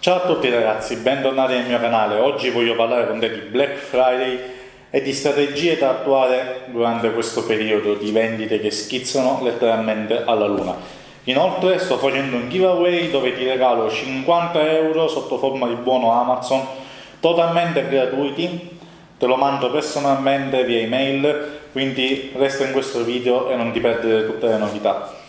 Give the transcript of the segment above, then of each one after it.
Ciao a tutti ragazzi, bentornati nel mio canale. Oggi voglio parlare con te di Black Friday e di strategie da attuare durante questo periodo di vendite che schizzano letteralmente alla luna. Inoltre sto facendo un giveaway dove ti regalo 50 euro sotto forma di buono Amazon totalmente gratuiti, te lo mando personalmente via email, quindi resta in questo video e non ti perdere tutte le novità.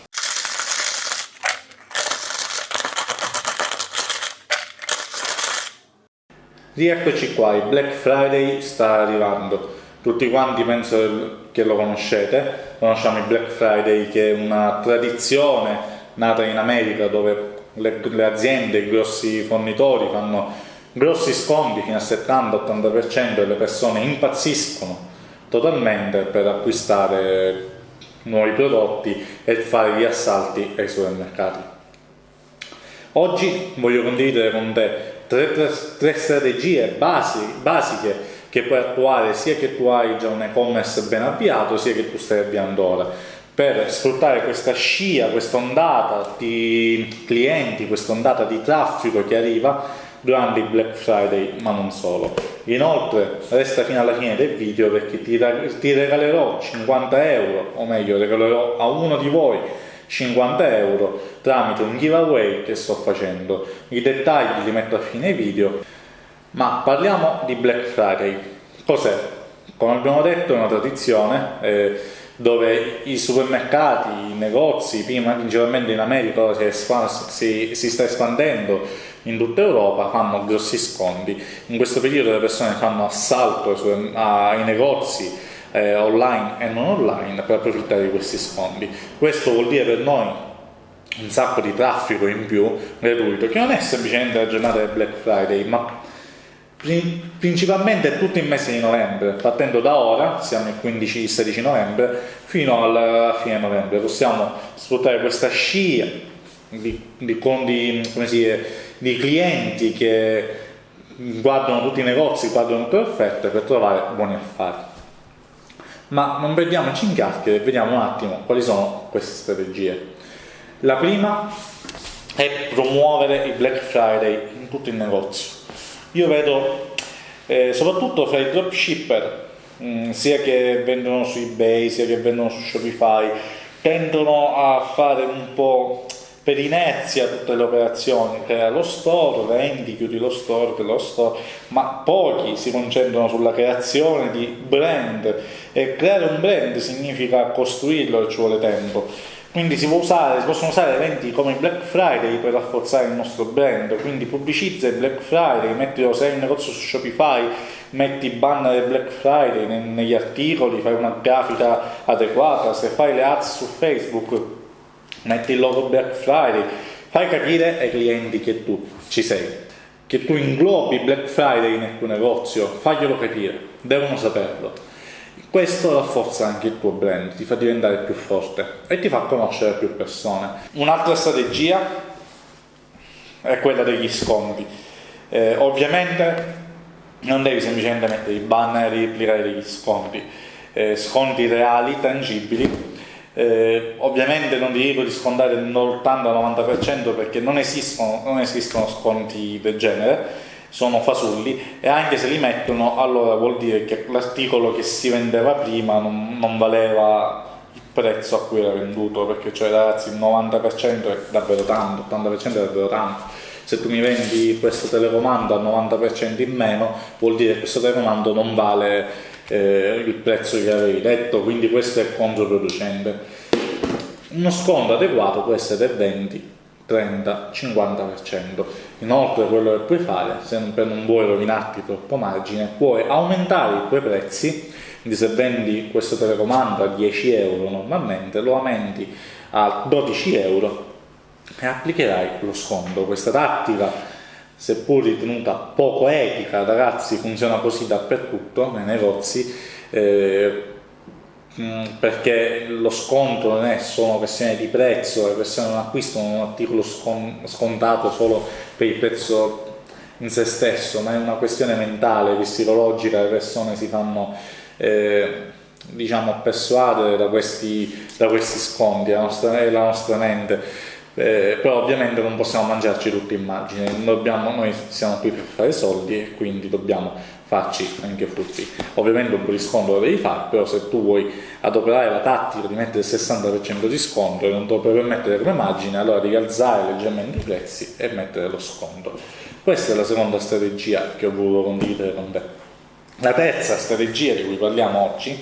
Rieccoci qua, il Black Friday sta arrivando. Tutti quanti penso che lo conoscete, conosciamo il Black Friday che è una tradizione nata in America dove le, le aziende, i grossi fornitori fanno grossi sconti fino al 70-80% e le persone impazziscono totalmente per acquistare nuovi prodotti e fare gli assalti ai supermercati. Oggi voglio condividere con te tre, tre, tre strategie basi, basiche che puoi attuare sia che tu hai già un e-commerce ben avviato sia che tu stai avviando ora per sfruttare questa scia, questa ondata di clienti, questa ondata di traffico che arriva durante il Black Friday, ma non solo. Inoltre, resta fino alla fine del video perché ti, ti regalerò 50 euro, o meglio, regalerò a uno di voi 50 euro tramite un giveaway che sto facendo. I dettagli li metto a fine video, ma parliamo di Black Friday. Cos'è? Come abbiamo detto è una tradizione eh, dove i supermercati, i negozi, prima principalmente in America si, si, si sta espandendo in tutta Europa, fanno grossi sconti. In questo periodo le persone fanno assalto ai negozi, eh, online e non online per approfittare di questi sfondi. Questo vuol dire per noi un sacco di traffico in più gratuito, che non è semplicemente la giornata del Black Friday, ma principalmente tutto il mese di novembre, partendo da ora, siamo il 15-16 novembre, fino alla fine novembre. Possiamo sfruttare questa scia di, di, di, dice, di clienti che guardano tutti i negozi, guardano tutte le offerte per trovare buoni affari ma non perdiamoci in chiacchiere e vediamo un attimo quali sono queste strategie. La prima è promuovere il Black Friday in tutto il negozio. Io vedo eh, soprattutto fra i dropshipper, mh, mm, sia che vendono su eBay, sia che vendono su Shopify, tendono a fare un po' per inerzia tutte le operazioni, crea lo store, vendi, chiudi lo store, lo store, ma pochi si concentrano sulla creazione di brand e creare un brand significa costruirlo e ci vuole tempo. Quindi si, usare, si, possono usare eventi come Black Friday per rafforzare il nostro brand, quindi pubblicizza il Black Friday, mettilo se hai un negozio su Shopify, metti banner del Black Friday negli articoli, fai una grafica adeguata, se fai le ads su Facebook metti il logo Black Friday, fai capire ai clienti che tu ci sei, che tu inglobi Black Friday nel tuo negozio, faglielo capire, devono saperlo. Questo rafforza anche il tuo brand, ti fa diventare più forte e ti fa conoscere più persone. Un'altra strategia è quella degli sconti. Eh, ovviamente non devi semplicemente mettere i banner e replicare degli sconti, eh, sconti reali, tangibili, eh, ovviamente non ti dico di scontare l'80-90% perché non esistono, non esistono sconti del genere, sono fasulli e anche se li mettono allora vuol dire che l'articolo che si vendeva prima non, non, valeva il prezzo a cui era venduto perché cioè ragazzi il 90% è davvero tanto, l'80% è davvero tanto. Se tu mi vendi questo telecomando al 90% in meno vuol dire che questo telecomando non vale eh, il prezzo che avevi detto, quindi questo è controproducente. Uno sconto adeguato può essere del 20, 30, 50%. Inoltre quello che puoi fare, se non vuoi rovinarti troppo margine, puoi aumentare i tuoi prezzi, quindi se vendi questo telecomando a 10 euro normalmente, lo aumenti a 12 euro e applicherai lo sconto. Questa tattica seppur ritenuta poco etica, ragazzi, funziona così dappertutto nei negozi, eh, mm, perché lo sconto non è solo questione di prezzo, le persone non acquistano un articolo scontato solo per il prezzo in se stesso, ma è una questione mentale, psicologica, le persone si fanno eh, diciamo persuadere da questi, da questi sconti, la nostra, la nostra mente eh, però ovviamente non possiamo mangiarci tutte immagini, dobbiamo, noi siamo qui per fare soldi e quindi dobbiamo farci anche frutti. Ovviamente un po' di sconto lo devi fare, però se tu vuoi adoperare la tattica di mettere il 60% di sconto e non te lo puoi permettere come immagine, allora devi alzare leggermente i prezzi e mettere lo sconto. Questa è la seconda strategia che ho voluto condividere con te. La terza strategia di cui parliamo oggi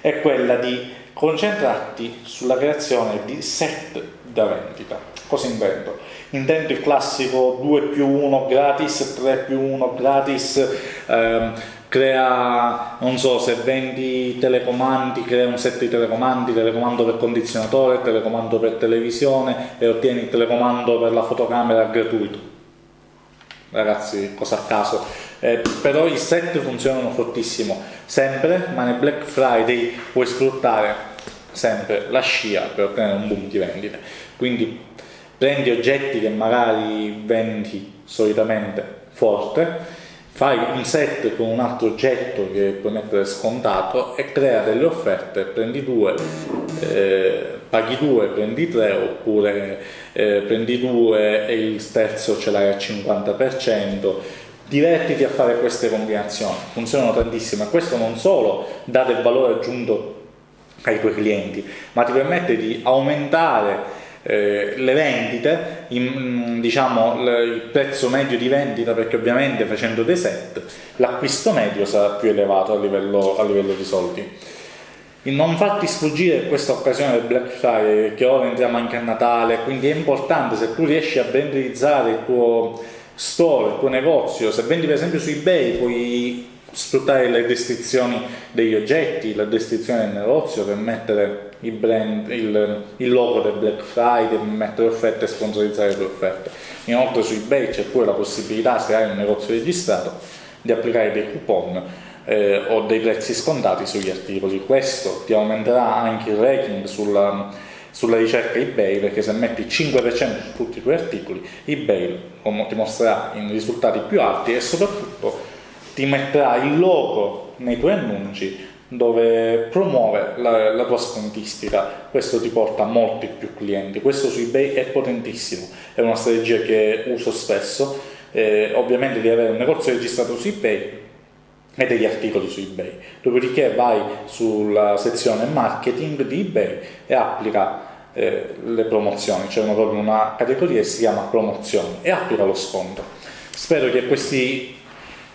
è quella di concentrarti sulla creazione di set da vendita. Cosa intendo? Intendo il classico 2 più 1 gratis, 3 più 1 gratis, ehm, crea, non so, se vendi telecomandi, crea un set di telecomandi, telecomando per condizionatore, telecomando per televisione e ottieni il telecomando per la fotocamera gratuito. Ragazzi, cosa a caso. Eh, però i set funzionano fortissimo, sempre, ma nel Black Friday puoi sfruttare sempre la scia per ottenere un boom di vendite. Quindi prendi oggetti che magari vendi solitamente forte, fai un set con un altro oggetto che puoi mettere scontato e crea delle offerte, prendi due, eh, paghi due, prendi tre oppure eh, prendi due e il terzo ce l'hai al 50%, divertiti a fare queste combinazioni, funzionano tantissimo e questo non solo dà del valore aggiunto ai tuoi clienti, ma ti permette di aumentare eh, le vendite, in, diciamo il prezzo medio di vendita, perché ovviamente facendo dei set l'acquisto medio sarà più elevato a livello, a livello di soldi. Non farti sfuggire questa occasione del Black Friday, che ora entriamo anche a Natale, quindi è importante se tu riesci a brandizzare il tuo store, il tuo negozio, se vendi per esempio su eBay puoi sfruttare le descrizioni degli oggetti, la descrizione del negozio per mettere il, brand, il, il logo del Black Friday, per mettere offerte e sponsorizzare le offerte. Inoltre su eBay c'è pure la possibilità, se hai un negozio registrato, di applicare dei coupon eh, o dei prezzi scontati sugli articoli. Questo ti aumenterà anche il ranking sulla, sulla ricerca eBay perché se metti 5% su tutti i tuoi articoli, eBay ti mostrerà i risultati più alti e soprattutto ti metterà il logo nei tuoi annunci dove promuove la, la, tua scontistica, questo ti porta a molti più clienti, questo su eBay è potentissimo, è una strategia che uso spesso, eh, ovviamente devi avere un negozio registrato su eBay e degli articoli su eBay, dopodiché vai sulla sezione marketing di eBay e applica eh, le promozioni, c'è proprio una categoria che si chiama promozioni e applica lo sconto. Spero che questi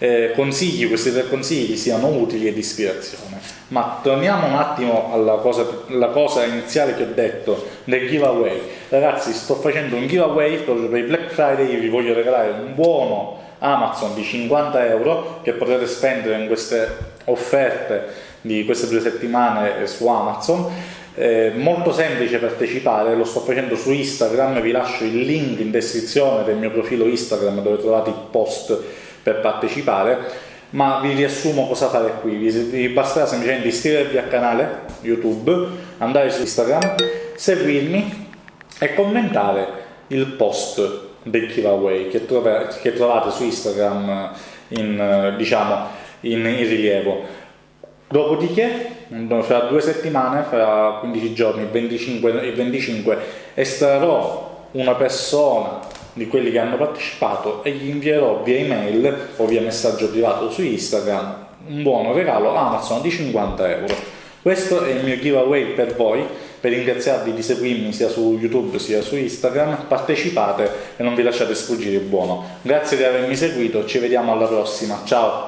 eh, consigli, questi tre consigli siano utili e di ispirazione. Ma torniamo un attimo alla cosa, cosa iniziale che ho detto del giveaway. Ragazzi, sto facendo un giveaway proprio per il Black Friday, vi voglio regalare un buono Amazon di 50 euro che potete spendere in queste offerte di queste due settimane su Amazon. Eh, molto semplice partecipare, lo sto facendo su Instagram, vi lascio il link in descrizione del mio profilo Instagram dove trovate il post per partecipare ma vi riassumo cosa fare qui. Vi, basterà semplicemente iscrivervi al canale youtube andare su instagram seguirmi e commentare il post del giveaway che, che trovate su instagram in, diciamo, in, in rilievo. Dopodiché fra due settimane fra 15 giorni il 25, il 25 estrarrò una persona di quelli che hanno partecipato e gli invierò via email o via messaggio privato su Instagram un buono regalo Amazon di 50 euro. Questo è il mio giveaway per voi, per ringraziarvi di seguirmi sia su YouTube sia su Instagram, partecipate e non vi lasciate sfuggire il buono. Grazie di avermi seguito, ci vediamo alla prossima, ciao!